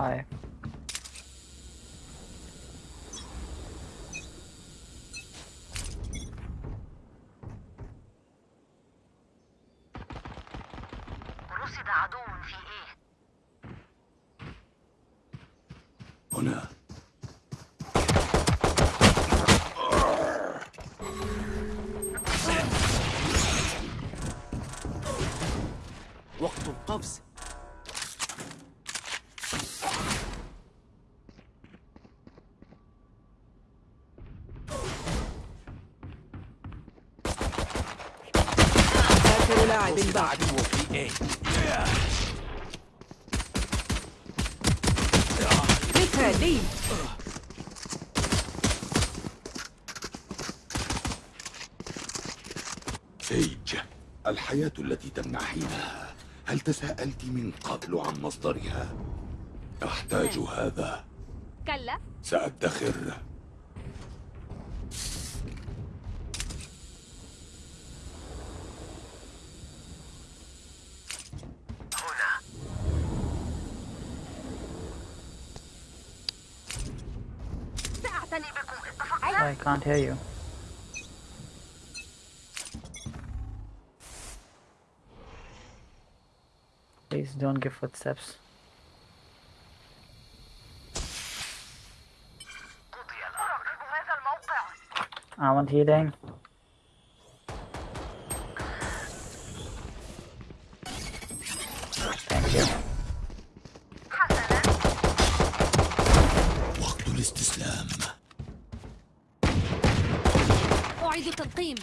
Hi. رصد عدو في إيه هنا. وقت القفز لاعب مثالي سيج الحياة التي تمنحينها هل تساءلت من قبل عن مصدرها؟ أحتاج هذا. كلا. سأدخر. can't hear you. Please don't give footsteps. I want healing. تلقيم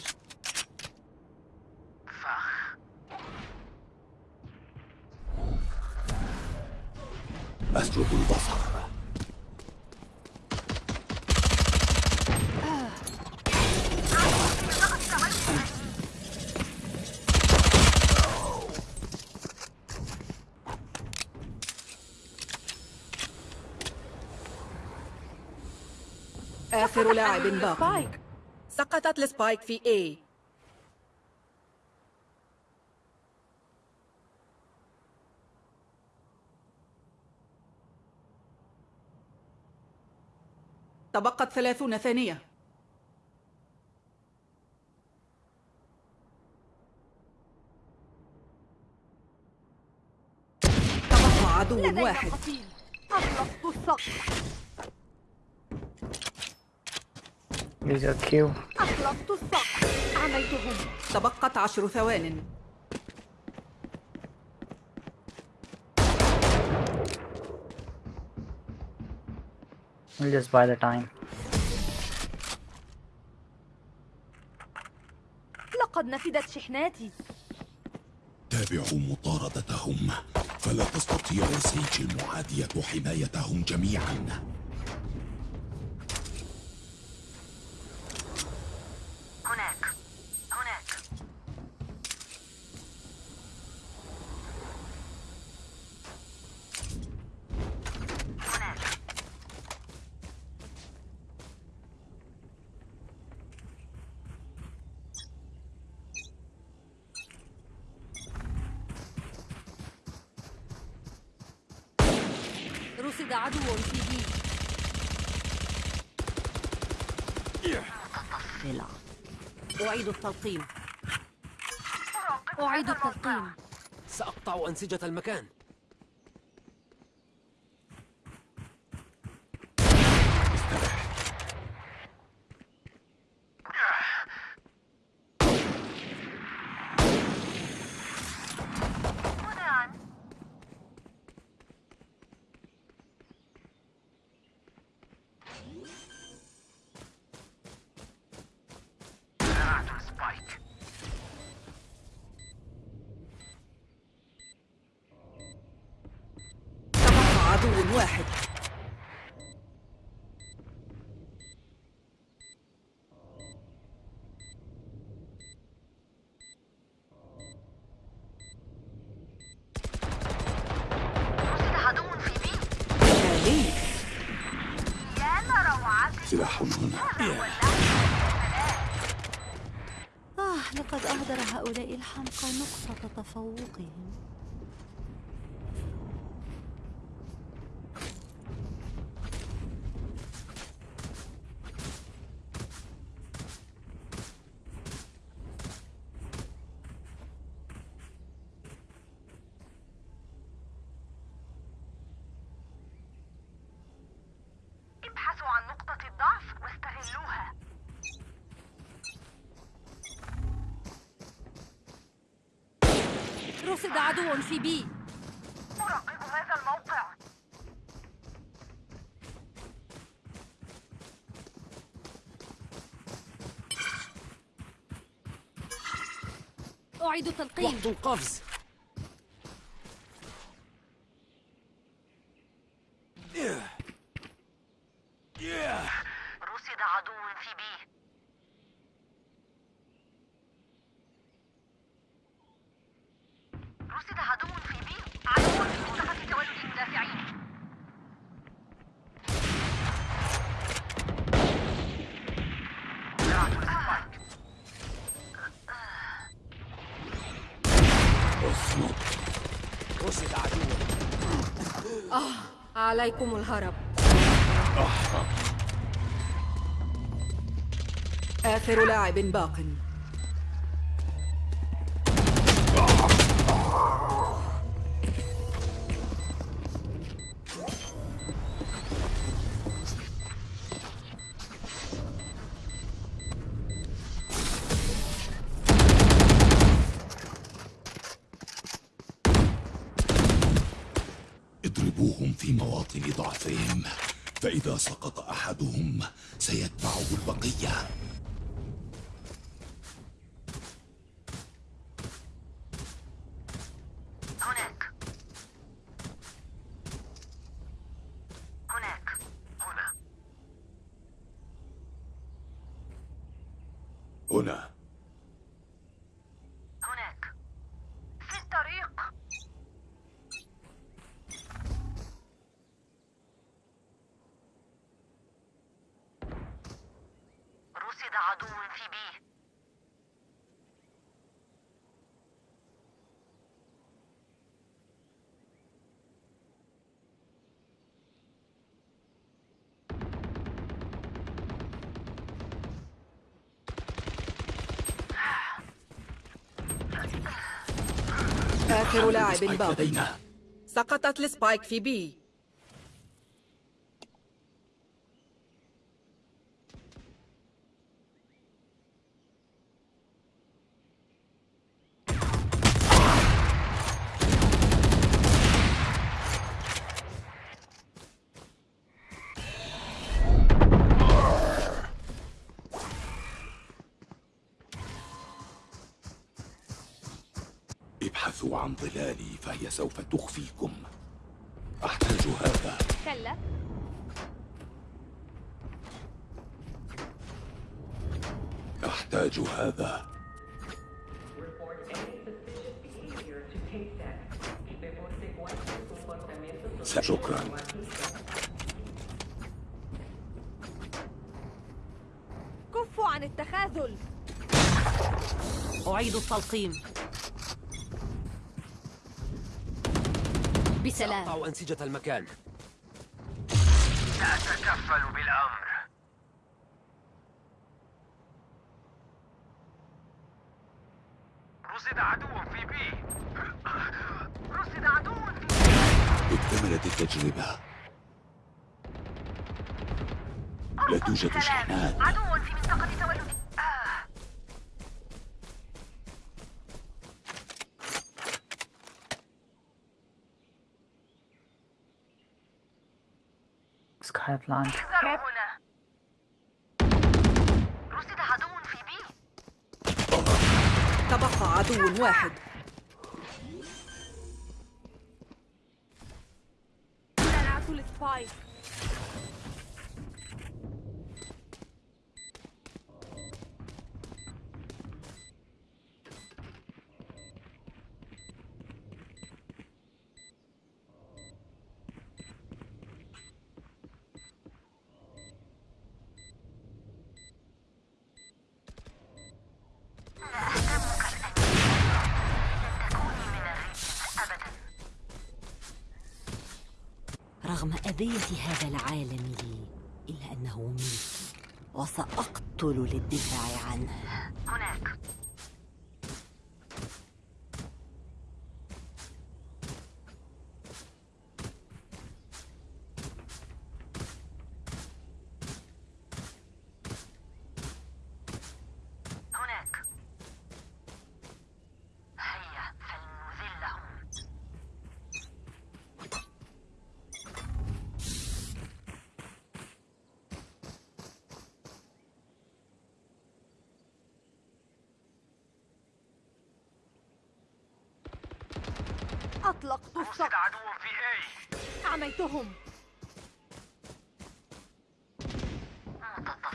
أسلب البصر. آخر لاعب باق spike. سقطت ال spike في A. تبقت ثلاثون ثانية. تبقى عدو واحد. أطلقت الصقر Your Q. أطلقت الصقر أعميتهم تبقت عشر ثوان. We'll just buy the time. لقد نفدت شحناتي. تابعوا مطاردتهم. فلا تستطيع سيج المعادية حمايتهم جميعا هناك هناك هناك رصد عدو في بي أعيد التلقيم. أعيد التلقيم. سأقطع أنسجة المكان هنا زرعت سبايك تبقى عدو واحد. آه لقد أهدر هؤلاء الحمقى نقطة تفوقهم. ابحثوا عن نقطة الضعف واستغلوها. رصد عدو في بي. أراقب هذا الموقع. أعيد تلقيم وقت القفز رصد عدو في B رصد عدو في B عدو في منطقة تولد المدافعين زرعت ال spike. اصمت رصد عدو عليكم الهرب. آخر لاعب باق. عدو في بي آخر لاعب spike باق لدينا. سقطت ال spike في B. ابحثوا عن ظلالي فهي سوف تخفيكم. أحتاج هذا. كلا. أحتاج هذا. شكرا. كفوا عن التخاذل. أعيد التلقيم. بسلام سأقطع أنسجة المكان. سأتكفل بالأمر. رصد عدو في بي. رصد عدو في اكتملت التجربة لا توجد شحنات. عدو في احذروا هنا. رصد عدو في بي. تبقى عدو واحد. زرعت السبايك. أذية هذا العالم لي إلا أنه ملكي وسأقتل للدفاع عنه.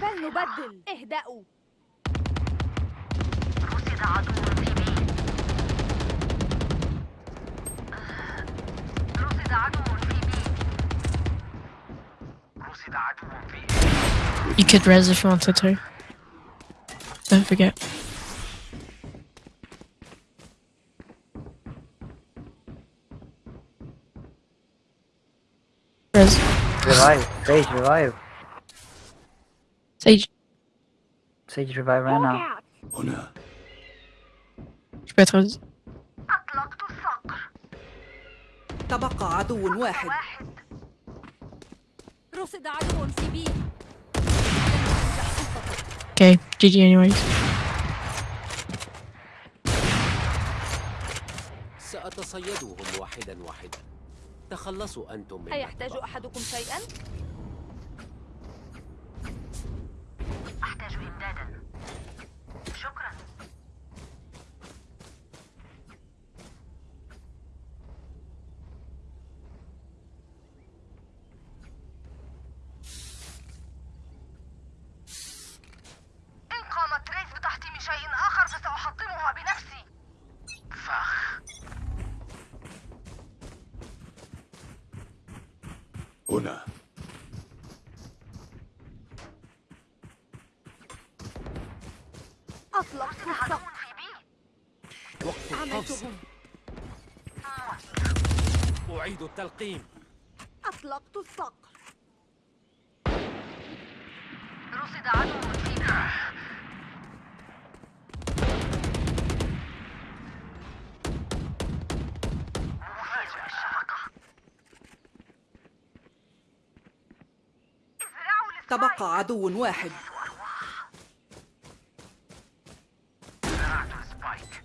فلنبدل اهدأوا رصد عدو في B رصد عدو في B رصد عدو في A You could res if you wanted to. Don't forget. Res. Revive. Sage, revive. Sage, Sage, revive right now. هنا je peux être. أطلقت الصقر تبقى عدو واحد واحد رصد عدو في بي Okay, GG anyways. سأتصيدهم واحدا واحدا تخلصوا أنتم من أيحتاج أحدكم شيئا؟ أحتاج إمدادا شكرا. إن قامت ريس بتحطيم شيء آخر فسأحطمها بنفسي. فخ. هنا أطلقت عدو الصقر في بي أعميتهم أعيد التلقيم. أطلقت الصقر. رصد عدو في بي مفاجأة الشبكة ازرعوا ال spike. تبقى عدو واحد زرعت ال spike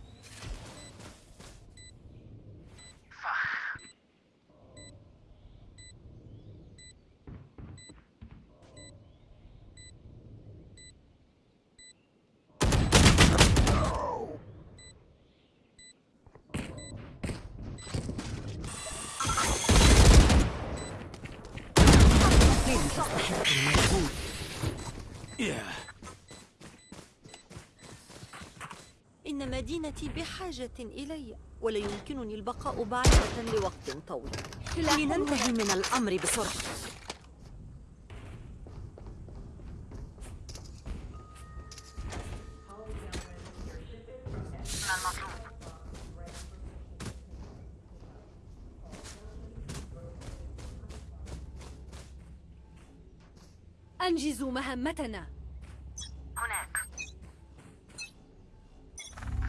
فخ إن مدينتي بحاجة إلي ولا يمكنني البقاء بعيدة لوقت طويل. لننتهي من الأمر بسرعة. أنجزوا مهمتنا هناك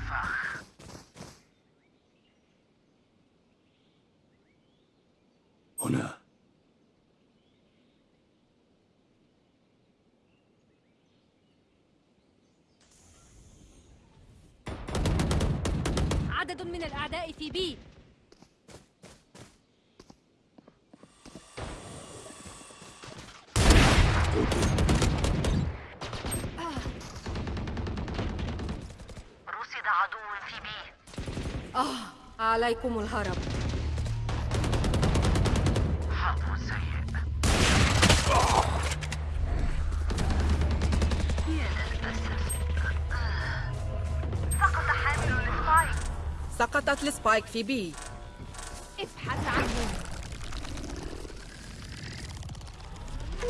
فخ هنا عدد من الأعداء في بي رصد عدو في B آه عليكم الهرب. حظ سيء يا للأسف سقط حامل ال spike سقطت ال spike في B. ابحث عنهم.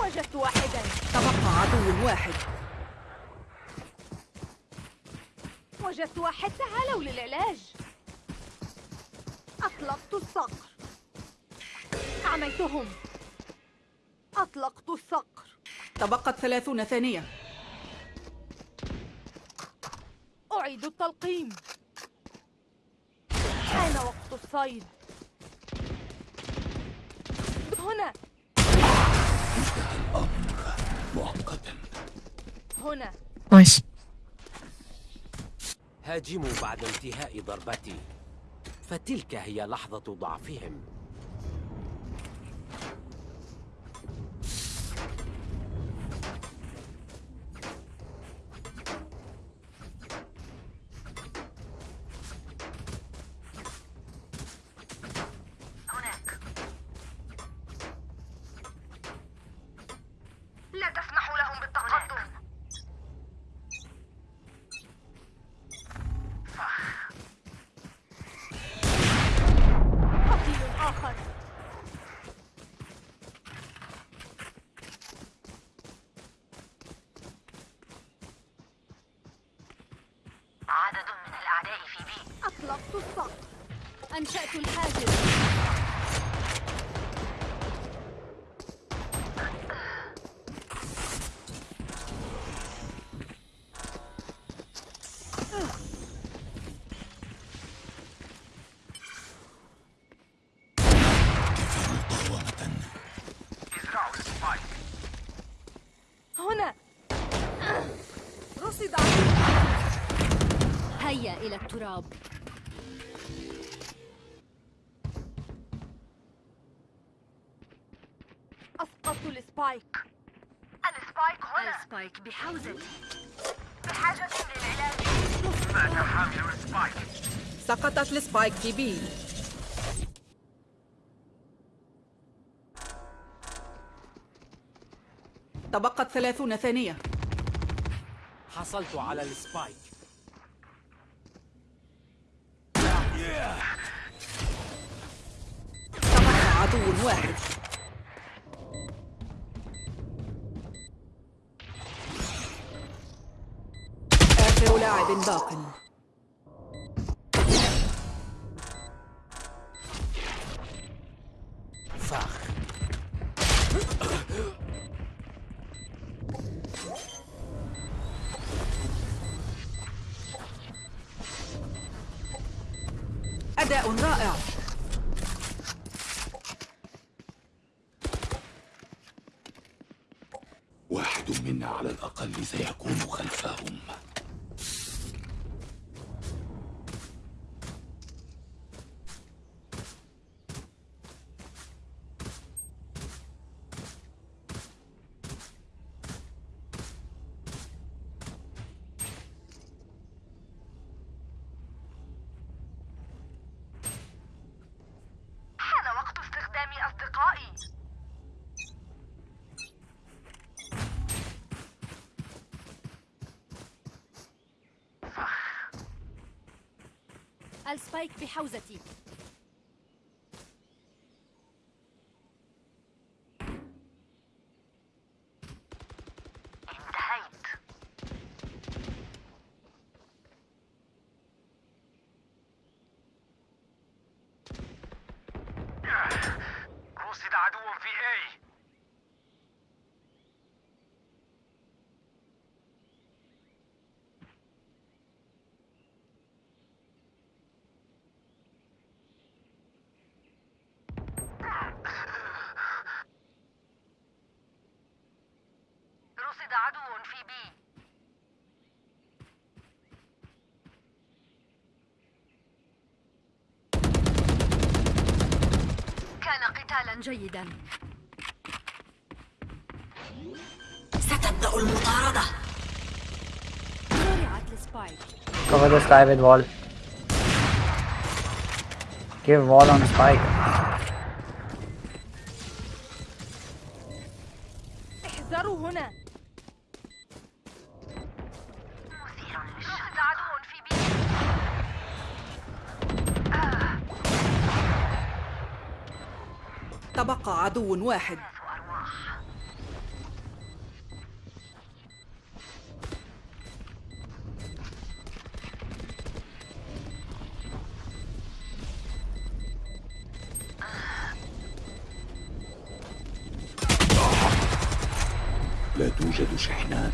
وجدت واحدا. تبقى عدو واحد. وجدت واحد. تعالوا للعلاج. أطلقت الصقر. أعميتهم أطلقت الصقر. تبقت ثلاثون ثانية. أعيد التلقيم. حان وقت الصيد. هنا. مؤقتا هنا. Nice. هاجموا بعد انتهاء ضربتي. فتلك هي لحظة ضعفهم. คุณ بحوزتي بحاجة للعلاج مات حامل ال spike سقطت ال spike في B. تبقت ثلاثون ثانية. حصلت على ال spike. تبقى عدو واحد. باق فخ أداء رائع. واحد منا على الأقل سيكون خلفهم حان وقت استخدام أصدقائي السبايك بحوزتي. رصد عدو في اي رصد عدو في بي كان قتالا جيدا. ستبدأ المطاردة. مرعت لسبايك كيف وال سبايك تبقى عدو واحد. لا توجد شحنات.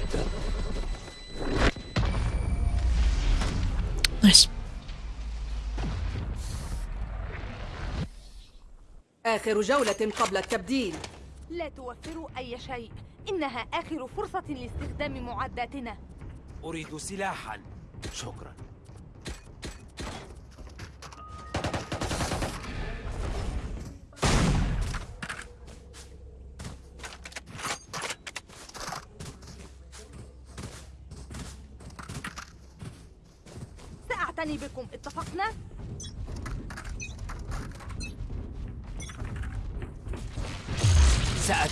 آخر جولة قبل التبديل. لا توفروا أي شيء. إنها آخر فرصة لاستخدام معداتنا. أريد سلاحا. شكرا.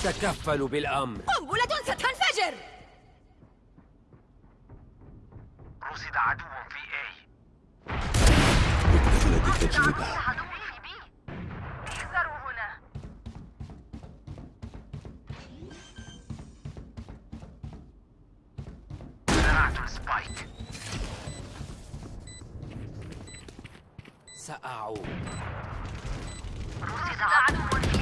سأتكفل بالأمر. قنبلة ستنفجر! رصد عدو في اي مثل تجربة عدو في بي احذروا هنا. زرعت السبايك سأعود. رصد عدو في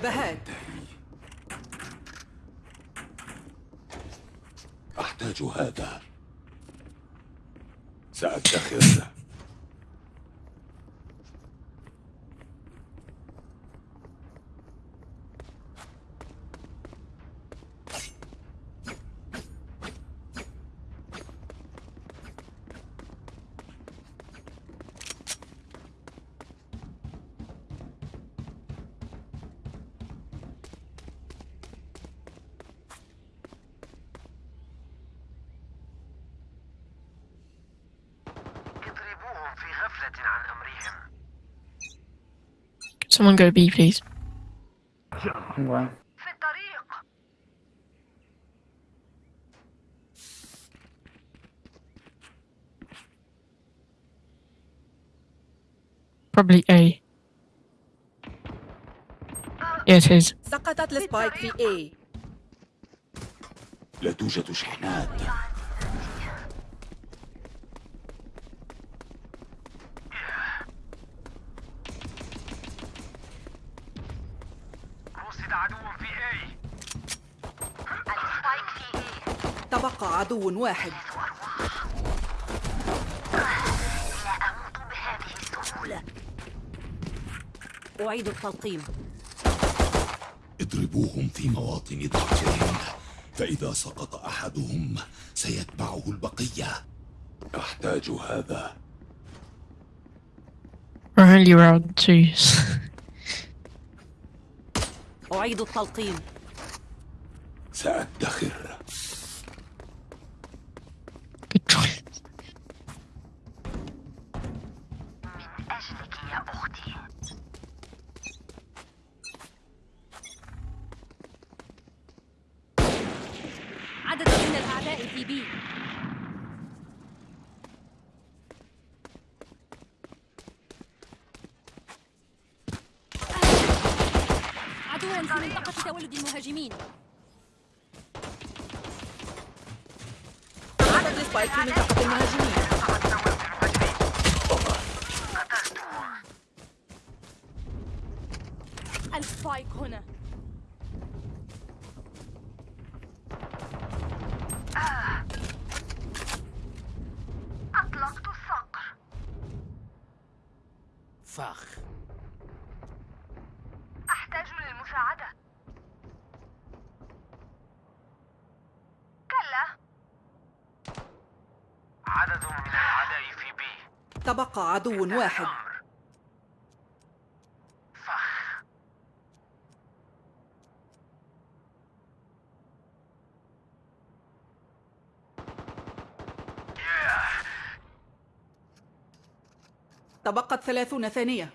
تبديل الجبهات أحتاج هذا. سأدخر someone go B, please? I'm going. في الطريق Probably A. Yeah, it is. سقطت السبايك في A لا توجد شحنات عدو واحد. لا أموت بهذه السهولة أعيد التلقيم. اضربوهم في مواطن ضعفهم فإذا سقط أحدهم سيتبعه البقية. أحتاج هذا. We're only round two. أعيد التلقيم. سأدخر. تولد المهاجمين عدد ال spike في منطقة المهاجمين ال spike هنا أطلقت الصقر فخ أحتاج للمساعدة كلا عدد من الأعداء في بي تبقى عدو واحد. تبقت ثلاثون ثانية.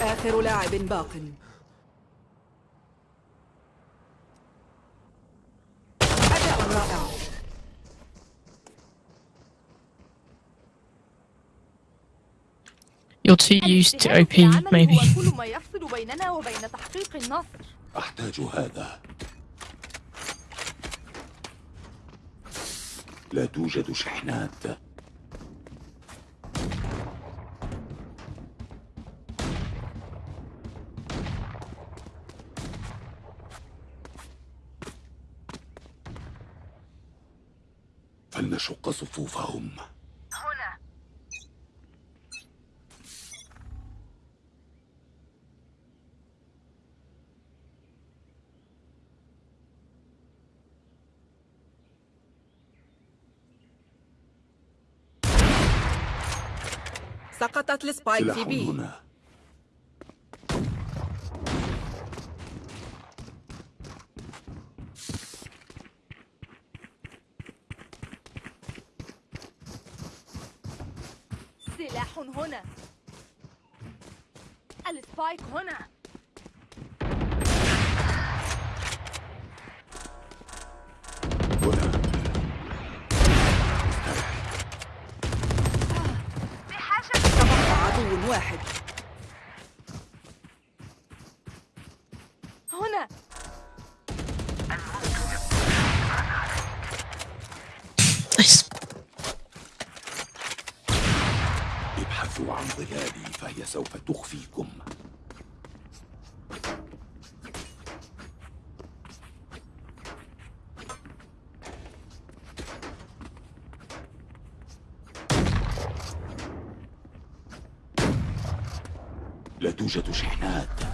آخر لاعب باق أداء رائع You're too used to OP, maybe. هو كل ما يفصل بيننا وبين تحقيق النصر؟ أحتاج هذا. لا توجد شحنات. فلنشق صفوفهم. سقطت السبايك سلاح في بي. هنا سلاح هنا. السبايك هنا تبقى عدو واحد هنا Nice. ابحثوا عن ظلالي فهي سوف تخفيكم لا توجد شحنات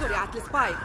زرعت السبايك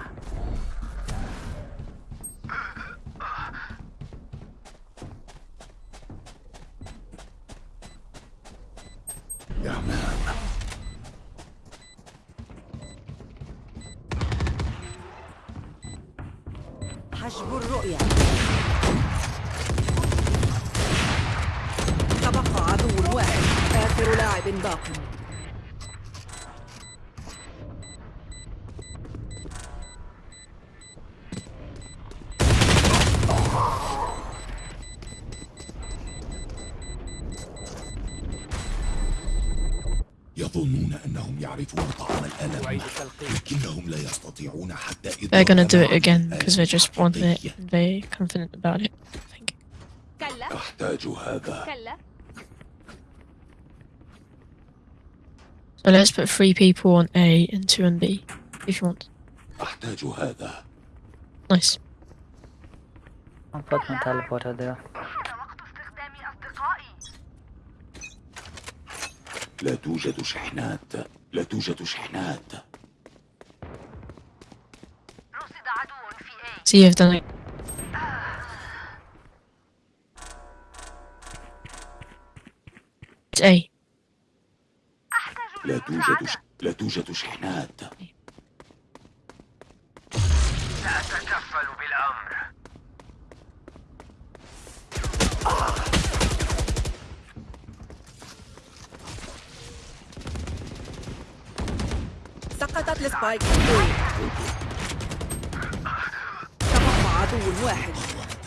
They're gonna do it إدراك again معنى because they just want it. الحقيقية. and They're confident about it. I think. كلا أحتاج هذا كلا So let's put three people on A and two on B, if you want. أحتاج هذا Nice. I'll put my teleporter there. حان وقت استخدام أصدقائي لا توجد شحنات لا توجد شحنات it. It's A. أحتاج لا توجد ش... لا توجد شحنات سأتكفل بالأمر سقطت ال spike عدو واحد.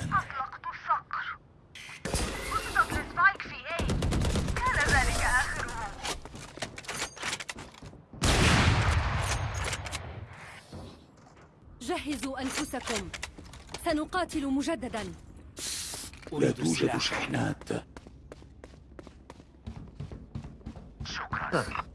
أطلقت الصقر. وصلت ال spike في A. كان ذلك آخره. جهزوا أنفسكم. سنقاتل مجددا. لا توجد شحنات. شكرا.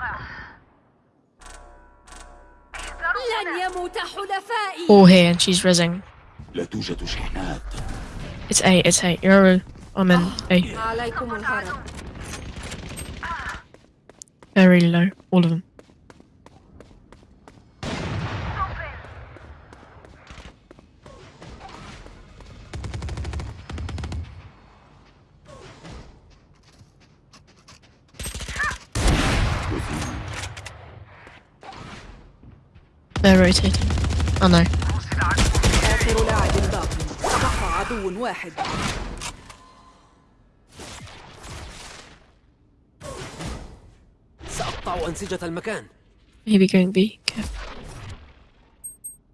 هذا الموقع احذروا لن هنا. يموت حلفائي All here and she's rezzing. لا توجد شحنات It's A, it's A. Yoru, I'm in A. عليكم الهرب Very low. All of them. Oh no. آخر لاعب عدو واحد سأقطع أنسجة المكان Maybe going B. Careful.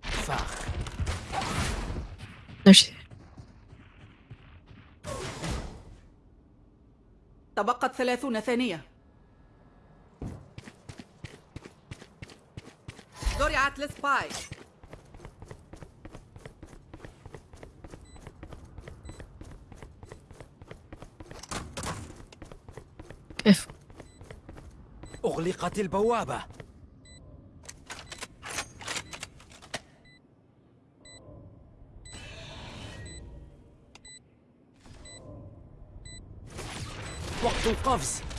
فاخ No, she's تبقت ثلاثون ثانية زرعت لسبايك careful. أغلقت البوابة. وقت القفز.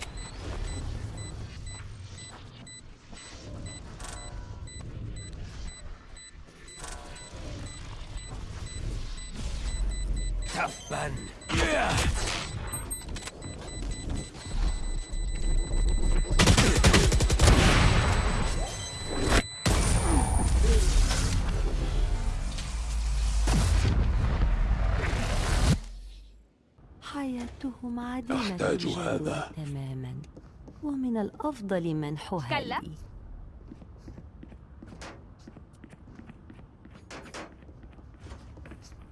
أحتاج هذا. تماما. ومن الأفضل منحها كلا. لي.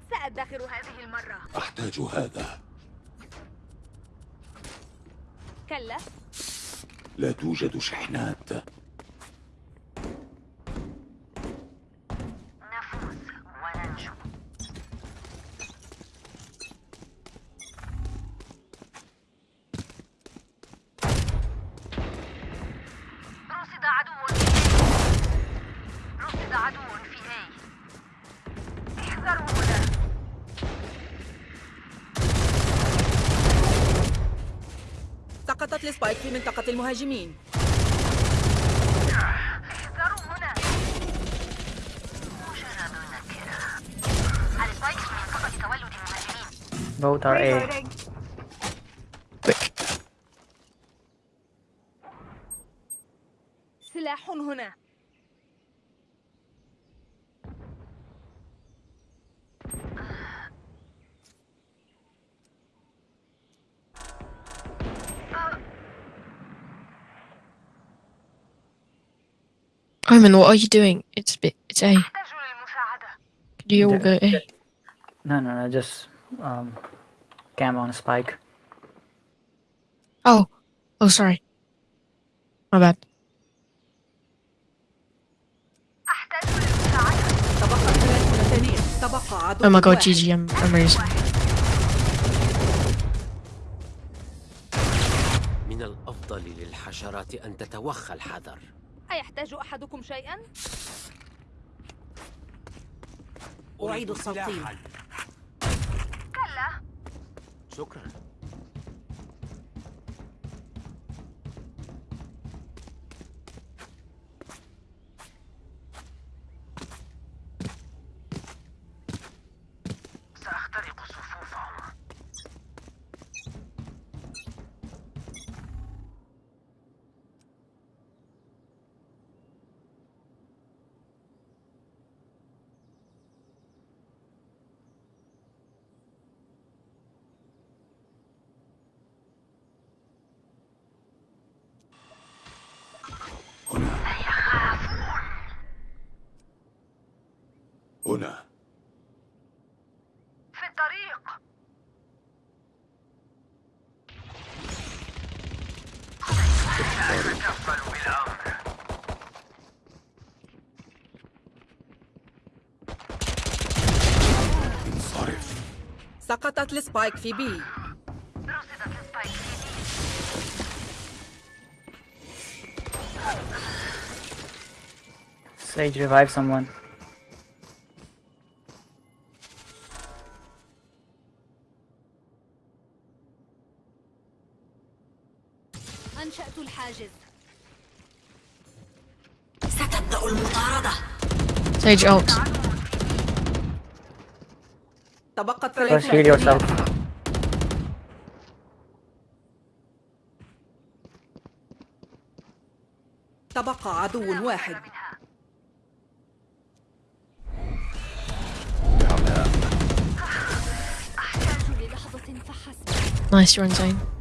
سأدخر هذه المرة. أحتاج هذا. كلا. لا توجد شحنات. تولد المهاجمين Both are A. Quick. سلاح هنا Omen, what are you doing? It's bit. It's A. Could you all go A? No, no, no, just um, cam on spike. Oh. Oh, sorry. My bad. Oh my god. GG, I'm, I'm raising. من الأفضل للحشرات أن تتوخى الحذر أيحتاج أحدكم شيئا؟ أعيد الصوتين سلاحاً. كلا شكرا سأتكفل بالأمر انصرف سقطت ال spike في B رصدت ال spike في Sage revive someone. Sage ult. Don't yourself. تبقى عدو واحد Nice, you're on zone.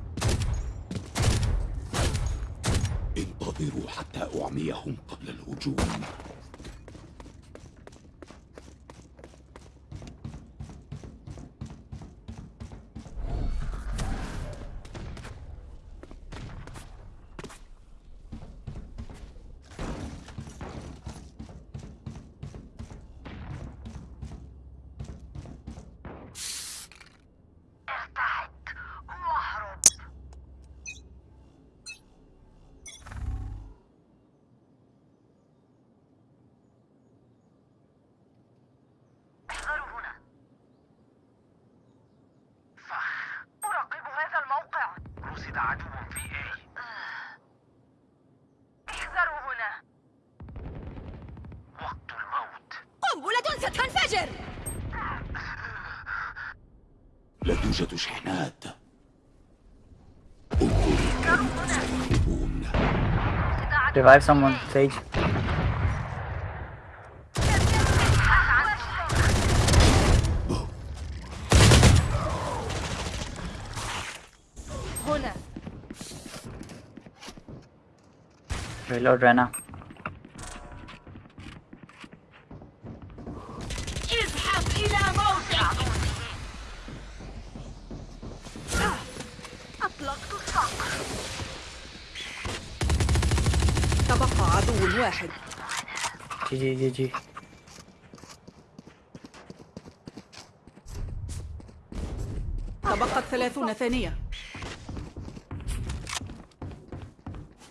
توجد شحنات انظروا يهربون Revive someone, Sage. هنا Reload Rena. GG, GG. تبقت ثلاثون ثانية.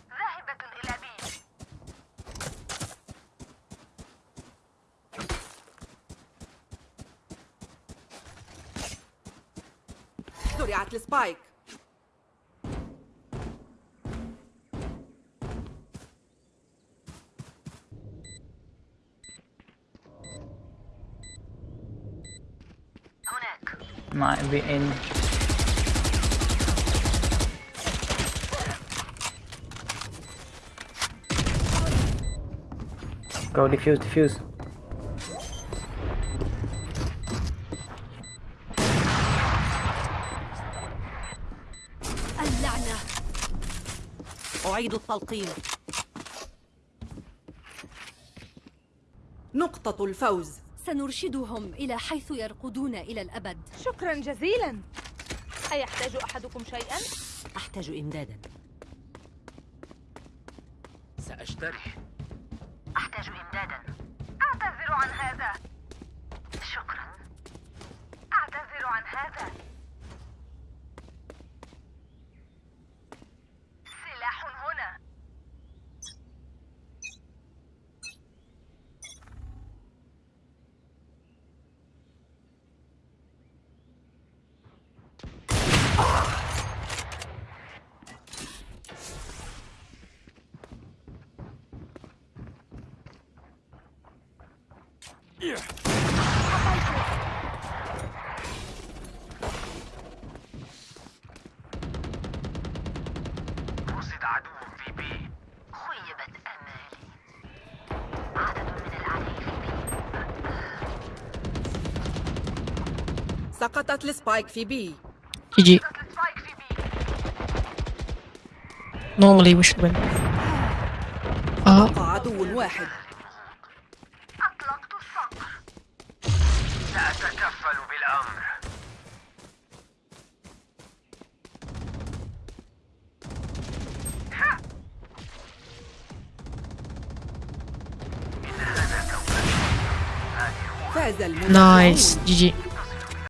ذاهبة إلى بي زرعت السبايك. Be in. Go defuse, defuse. اللعنة أعيد التلقيم نقطة الفوز سنرشدهم إلى حيث يرقدون إلى الأبد. شكرا جزيلا. أيحتاج أحدكم شيئا؟ أحتاج إمدادا. سأشتري. أحتاج إمدادا. أعتذر عن هذا. شكرا. أعتذر عن هذا سلاح هنا رصد عدو في بي خيبت أمالي عدد من الأعداء في بي سقطت السبايك في بي. should win. Ah, تبقى عدو واحد. Nice. GG.